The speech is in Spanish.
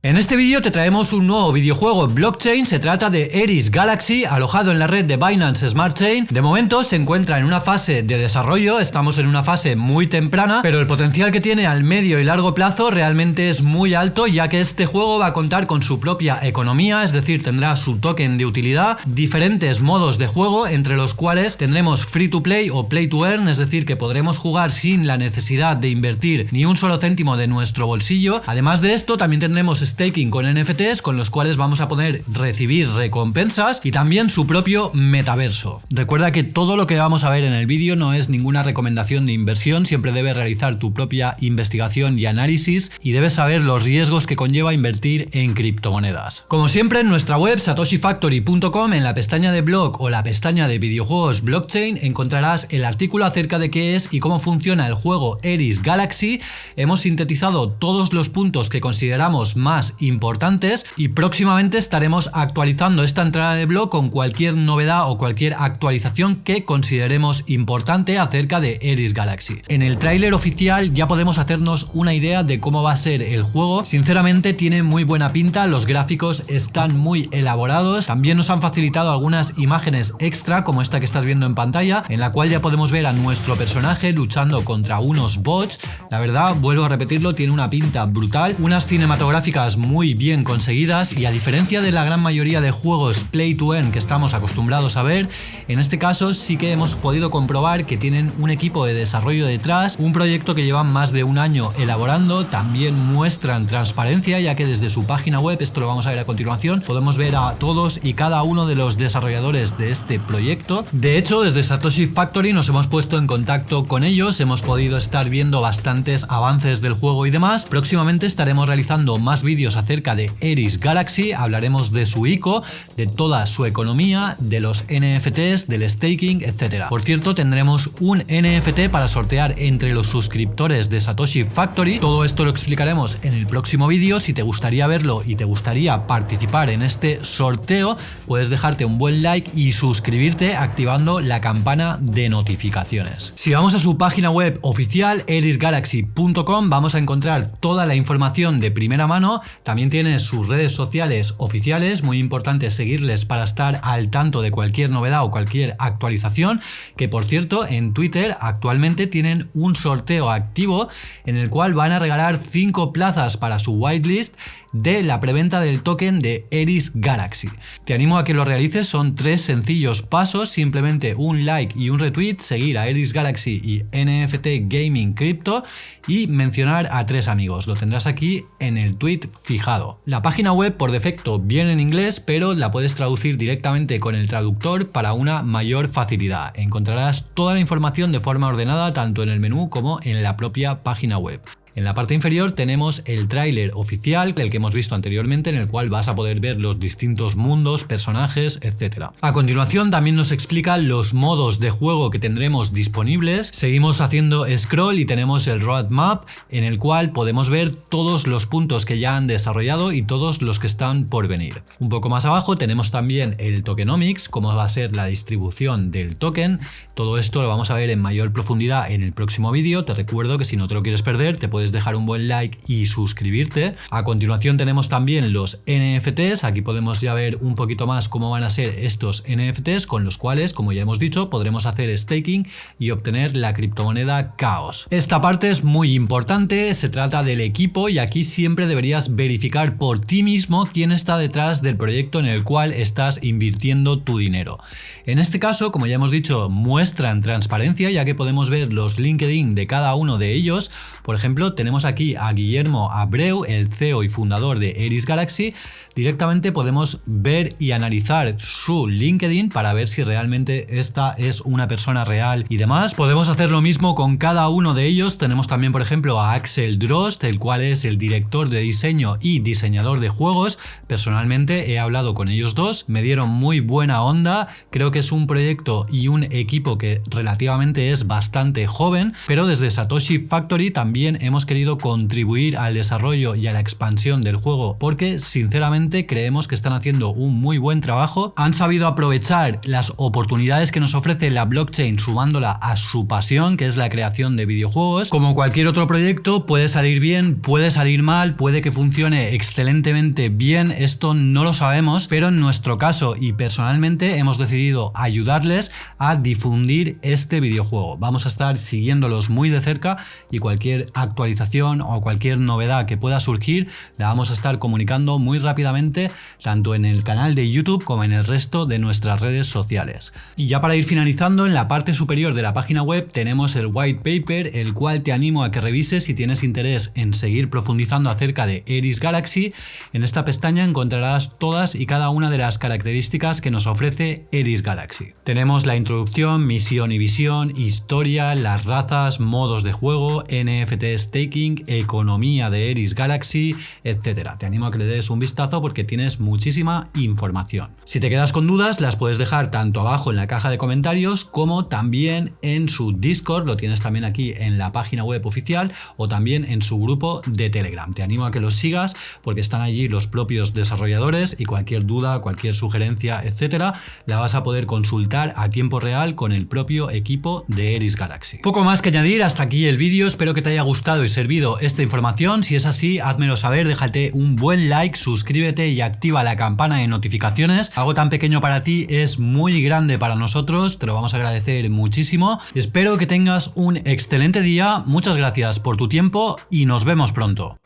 En este vídeo te traemos un nuevo videojuego blockchain, se trata de Eris Galaxy, alojado en la red de Binance Smart Chain. De momento se encuentra en una fase de desarrollo, estamos en una fase muy temprana, pero el potencial que tiene al medio y largo plazo realmente es muy alto, ya que este juego va a contar con su propia economía, es decir, tendrá su token de utilidad, diferentes modos de juego, entre los cuales tendremos free to play o play to earn, es decir, que podremos jugar sin la necesidad de invertir ni un solo céntimo de nuestro bolsillo. Además de esto, también tendremos staking con NFTs con los cuales vamos a poder recibir recompensas y también su propio metaverso. Recuerda que todo lo que vamos a ver en el vídeo no es ninguna recomendación de inversión, siempre debes realizar tu propia investigación y análisis y debes saber los riesgos que conlleva invertir en criptomonedas. Como siempre en nuestra web satoshifactory.com en la pestaña de blog o la pestaña de videojuegos blockchain encontrarás el artículo acerca de qué es y cómo funciona el juego Eris Galaxy. Hemos sintetizado todos los puntos que consideramos más importantes y próximamente estaremos actualizando esta entrada de blog con cualquier novedad o cualquier actualización que consideremos importante acerca de Eris Galaxy. En el tráiler oficial ya podemos hacernos una idea de cómo va a ser el juego, sinceramente tiene muy buena pinta, los gráficos están muy elaborados, también nos han facilitado algunas imágenes extra como esta que estás viendo en pantalla, en la cual ya podemos ver a nuestro personaje luchando contra unos bots, la verdad, vuelvo a repetirlo, tiene una pinta brutal, unas cinematográficas muy bien conseguidas y a diferencia de la gran mayoría de juegos play to earn que estamos acostumbrados a ver, en este caso sí que hemos podido comprobar que tienen un equipo de desarrollo detrás, un proyecto que llevan más de un año elaborando, también muestran transparencia ya que desde su página web, esto lo vamos a ver a continuación, podemos ver a todos y cada uno de los desarrolladores de este proyecto. De hecho, desde Satoshi Factory nos hemos puesto en contacto con ellos, hemos podido estar viendo bastantes avances del juego y demás. Próximamente estaremos realizando más vídeos acerca de Eris Galaxy, hablaremos de su ICO, de toda su economía, de los NFTs, del staking, etc. Por cierto, tendremos un NFT para sortear entre los suscriptores de Satoshi Factory. Todo esto lo explicaremos en el próximo vídeo. Si te gustaría verlo y te gustaría participar en este sorteo, puedes dejarte un buen like y suscribirte activando la campana de notificaciones. Si vamos a su página web oficial, erisgalaxy.com, vamos a encontrar toda la información de primera mano también tiene sus redes sociales oficiales, muy importante seguirles para estar al tanto de cualquier novedad o cualquier actualización, que por cierto en Twitter actualmente tienen un sorteo activo en el cual van a regalar 5 plazas para su whitelist de la preventa del token de Eris Galaxy. Te animo a que lo realices, son tres sencillos pasos, simplemente un like y un retweet, seguir a Eris Galaxy y NFT Gaming Crypto y mencionar a tres amigos. Lo tendrás aquí en el tweet fijado. La página web por defecto viene en inglés, pero la puedes traducir directamente con el traductor para una mayor facilidad. Encontrarás toda la información de forma ordenada tanto en el menú como en la propia página web. En la parte inferior tenemos el tráiler oficial, el que hemos visto anteriormente, en el cual vas a poder ver los distintos mundos, personajes, etc. A continuación también nos explica los modos de juego que tendremos disponibles. Seguimos haciendo scroll y tenemos el roadmap, en el cual podemos ver todos los puntos que ya han desarrollado y todos los que están por venir. Un poco más abajo tenemos también el tokenomics, cómo va a ser la distribución del token. Todo esto lo vamos a ver en mayor profundidad en el próximo vídeo. Te recuerdo que si no te lo quieres perder, te puedes dejar un buen like y suscribirte. A continuación tenemos también los NFTs, aquí podemos ya ver un poquito más cómo van a ser estos NFTs con los cuales, como ya hemos dicho, podremos hacer staking y obtener la criptomoneda Chaos. Esta parte es muy importante, se trata del equipo y aquí siempre deberías verificar por ti mismo quién está detrás del proyecto en el cual estás invirtiendo tu dinero. En este caso, como ya hemos dicho, muestran transparencia ya que podemos ver los LinkedIn de cada uno de ellos. Por ejemplo, tenemos aquí a Guillermo Abreu, el CEO y fundador de Eris Galaxy, directamente podemos ver y analizar su LinkedIn para ver si realmente esta es una persona real y demás. Podemos hacer lo mismo con cada uno de ellos. Tenemos también, por ejemplo, a Axel Drost, el cual es el director de diseño y diseñador de juegos. Personalmente he hablado con ellos dos, me dieron muy buena onda. Creo que es un proyecto y un equipo que relativamente es bastante joven, pero desde Satoshi Factory también hemos hemos querido contribuir al desarrollo y a la expansión del juego porque sinceramente creemos que están haciendo un muy buen trabajo. Han sabido aprovechar las oportunidades que nos ofrece la blockchain sumándola a su pasión que es la creación de videojuegos. Como cualquier otro proyecto puede salir bien, puede salir mal, puede que funcione excelentemente bien, esto no lo sabemos, pero en nuestro caso y personalmente hemos decidido ayudarles a difundir este videojuego. Vamos a estar siguiéndolos muy de cerca y cualquier actualización o cualquier novedad que pueda surgir la vamos a estar comunicando muy rápidamente tanto en el canal de YouTube como en el resto de nuestras redes sociales. Y ya para ir finalizando, en la parte superior de la página web tenemos el white paper, el cual te animo a que revises si tienes interés en seguir profundizando acerca de Eris Galaxy. En esta pestaña encontrarás todas y cada una de las características que nos ofrece Eris Galaxy. Tenemos la introducción, misión y visión, historia, las razas, modos de juego, NFT economía de Eris Galaxy, etc. Te animo a que le des un vistazo porque tienes muchísima información. Si te quedas con dudas, las puedes dejar tanto abajo en la caja de comentarios como también en su Discord, lo tienes también aquí en la página web oficial o también en su grupo de Telegram. Te animo a que los sigas porque están allí los propios desarrolladores y cualquier duda, cualquier sugerencia, etcétera, la vas a poder consultar a tiempo real con el propio equipo de Eris Galaxy. Poco más que añadir, hasta aquí el vídeo, espero que te haya gustado servido esta información, si es así, házmelo saber, déjate un buen like, suscríbete y activa la campana de notificaciones. Algo tan pequeño para ti es muy grande para nosotros, te lo vamos a agradecer muchísimo. Espero que tengas un excelente día, muchas gracias por tu tiempo y nos vemos pronto.